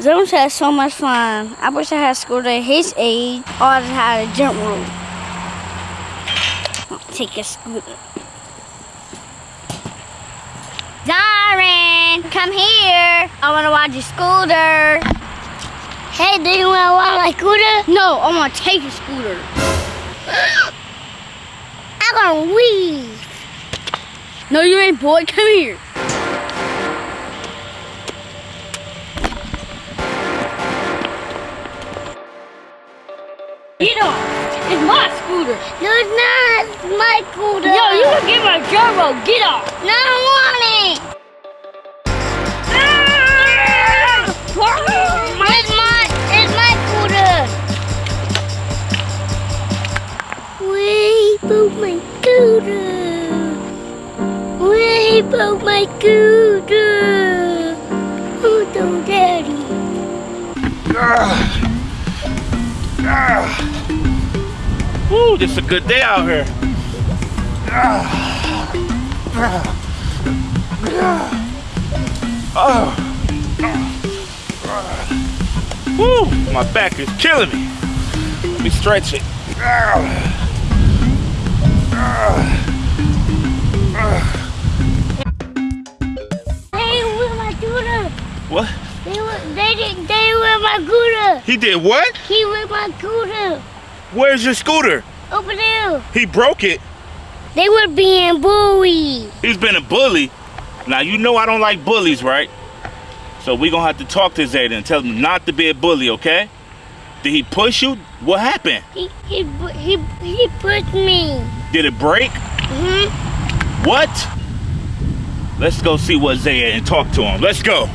Zones had so much fun. I wish I had a scooter his age or I had a jump rope. Take a scooter. Darren, come here. I want to ride your scooter. Hey, do you want to ride my scooter? No, I want to take a scooter. I'm gonna leave. No, you ain't, boy. Come here. Get off. It's my scooter. No, it's not. It's my scooter. Yo, you can get my rope. Get off. No, I Broke my scooter. Oh, daddy. Woo, this is a good day out here. Oh. Woo, my back is killing me. Let me stretch it. They What? They were, they did, they were my scooter. He did what? He was my scooter. Where's your scooter? Over there. He broke it. They were being bullied. He's been a bully. Now you know I don't like bullies, right? So we gonna have to talk to Zayden and tell him not to be a bully, okay? Did he push you? What happened? He he he he pushed me. Did it break? hmm What? Let's go see what Zayden and talk to him. Let's go.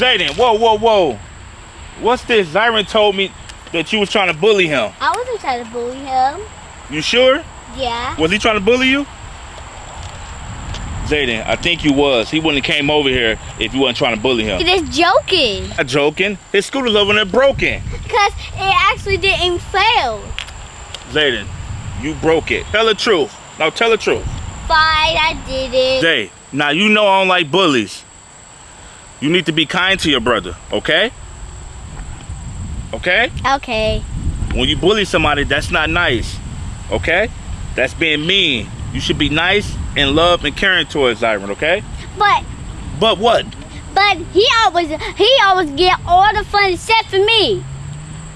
Zayden, whoa, whoa, whoa. What's this? Zyron told me that you was trying to bully him. I wasn't trying to bully him. You sure? Yeah. Was he trying to bully you? Zayden, I think you was. He wouldn't have came over here if you wasn't trying to bully him. He just joking. Not joking. His scooter's over there broken. Because it actually didn't fail. Zayden, you broke it. Tell the truth. Now tell the truth. Fine, I did it. Zay, now you know I don't like bullies. You need to be kind to your brother, okay? Okay? Okay. When you bully somebody, that's not nice. Okay? That's being mean. You should be nice and love and caring towards Zyron, okay? But But what? but he always he always get all the fun except for me.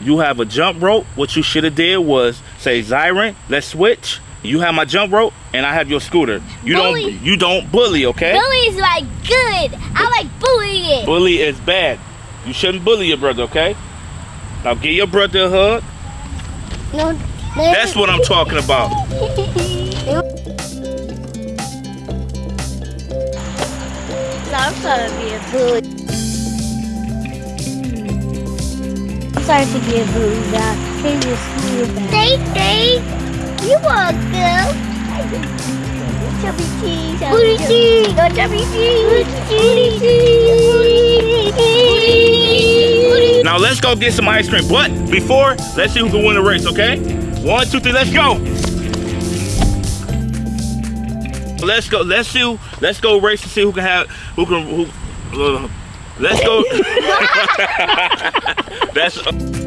You have a jump rope. What you should have did was say, Zyron, let's switch. You have my jump rope, and I have your scooter. You Bully. don't you don't bully, okay? Bully is like good. I like bullying. Bully is bad. You shouldn't bully your brother, okay? Now give your brother a hug. No. That's what I'm talking about. I'm trying to be a bully. I'm sorry to be a bully, guys. He just feel bad. Stay, stay. You want to? Chubby cheese. Booty cheese. No chubby cheese. Booty cheese. Now let's go get some ice cream. But before, let's see who can win the race, okay? One, two, three, let's go. Let's go. Let's see. Let's go race to see who can have who can who. Uh, let's go. That's.